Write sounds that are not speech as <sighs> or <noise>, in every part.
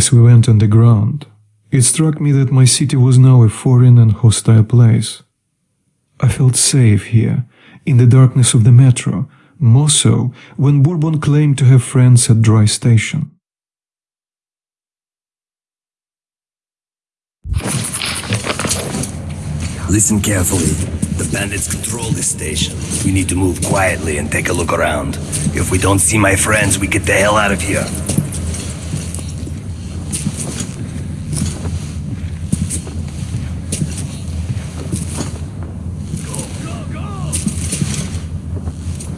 as we went underground, it struck me that my city was now a foreign and hostile place. I felt safe here, in the darkness of the metro, more so when Bourbon claimed to have friends at Dry Station. Listen carefully. The bandits control this station. We need to move quietly and take a look around. If we don't see my friends, we get the hell out of here.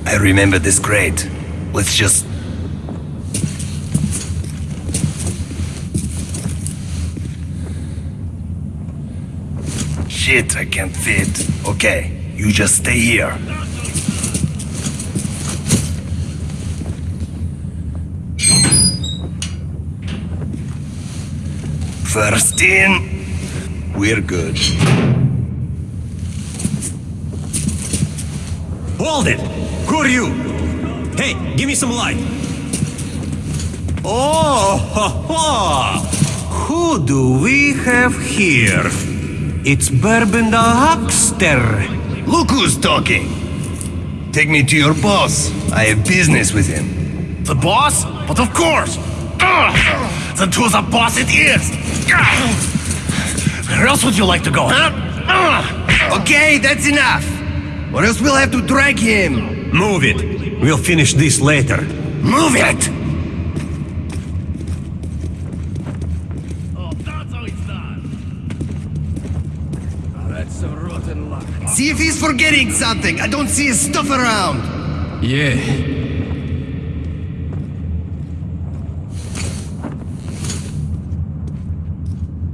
I remember this grate. Let's just... Shit, I can't fit. Okay, you just stay here. First in, we're good. Hold it! Who are you? Hey, give me some light. Oh, ha, <laughs> ha. Who do we have here? It's Bourbon the Huckster. Look who's talking! Take me to your boss. I have business with him. The boss? But of course! <sighs> Then to the boss it is! <sighs> Where else would you like to go, huh? <sighs> Okay, that's enough! Or else we'll have to drag him! Move it. We'll finish this later. Move it! Oh, that's how it's done. Ah, that's a rotten luck. See if he's forgetting something. I don't see his stuff around. Yeah.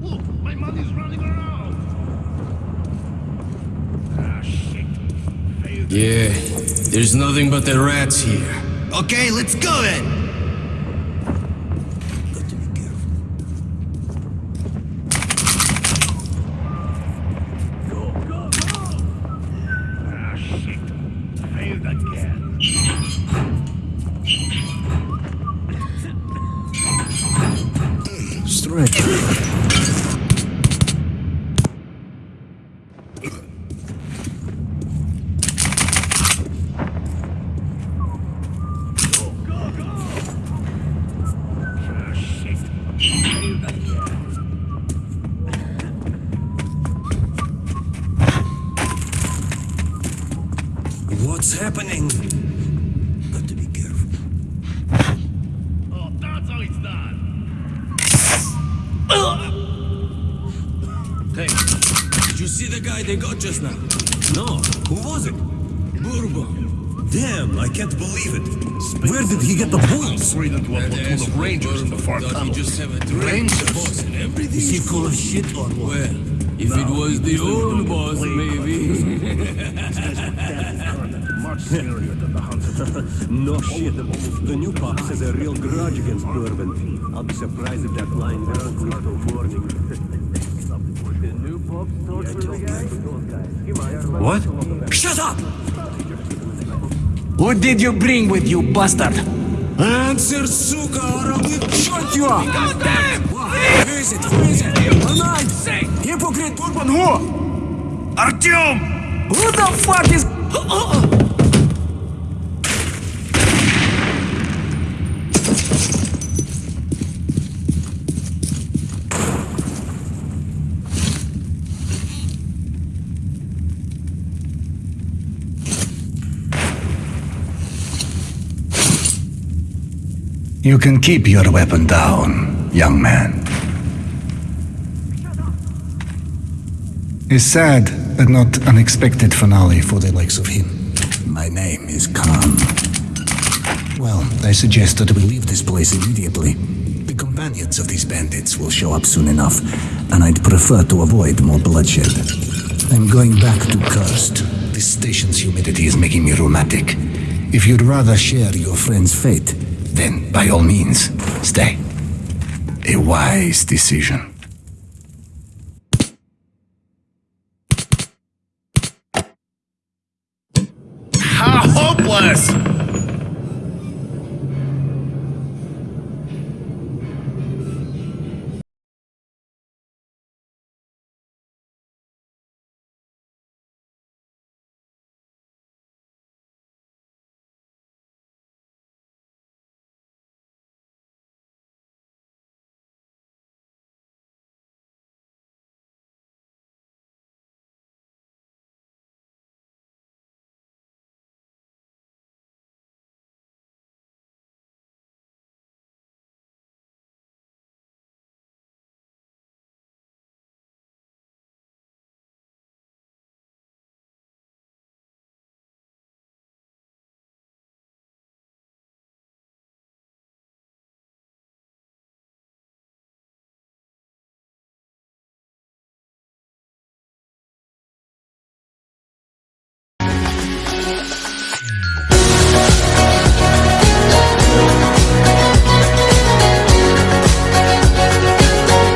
Look, my money's running around. Ah, shit. Failed. Yeah. There's nothing but the rats here. Okay, let's go then! Go, go, go! Ah, shit. Failed again. Strange. Happening? Got to be careful. Oh, that's how it's done. Hey, did you see the guy they got just now? No, who was it? Bourbon. Damn, I can't believe it. Where did he get the bullets? Straight into a platoon of rangers in the far tunnel. just have a Rangers? boss, and everything Is he full of shit or what? Well, if it was the old boss, maybe. Scarier than the hunter. <laughs> No shit. The new pops has a real grudge against Bourbon. I'll be surprised if that line doesn't sleep till morning. <laughs> the new pops torture guy? What? Shut up! What did you bring with you, bastard? Answer, suka, or I will shoot you! Goddamn! Who is it? Who is it? Tonight! Hypocrite Bourbon, who? Artyom! Who the fuck is... Uh, uh, uh. You can keep your weapon down, young man. A sad but not unexpected finale for the likes of him. My name is Khan. Well, I suggest that we leave this place immediately. The companions of these bandits will show up soon enough, and I'd prefer to avoid more bloodshed. I'm going back to Cursed. This station's humidity is making me rheumatic. If you'd rather share your friend's fate, then by all means, stay. A wise decision. How hopeless!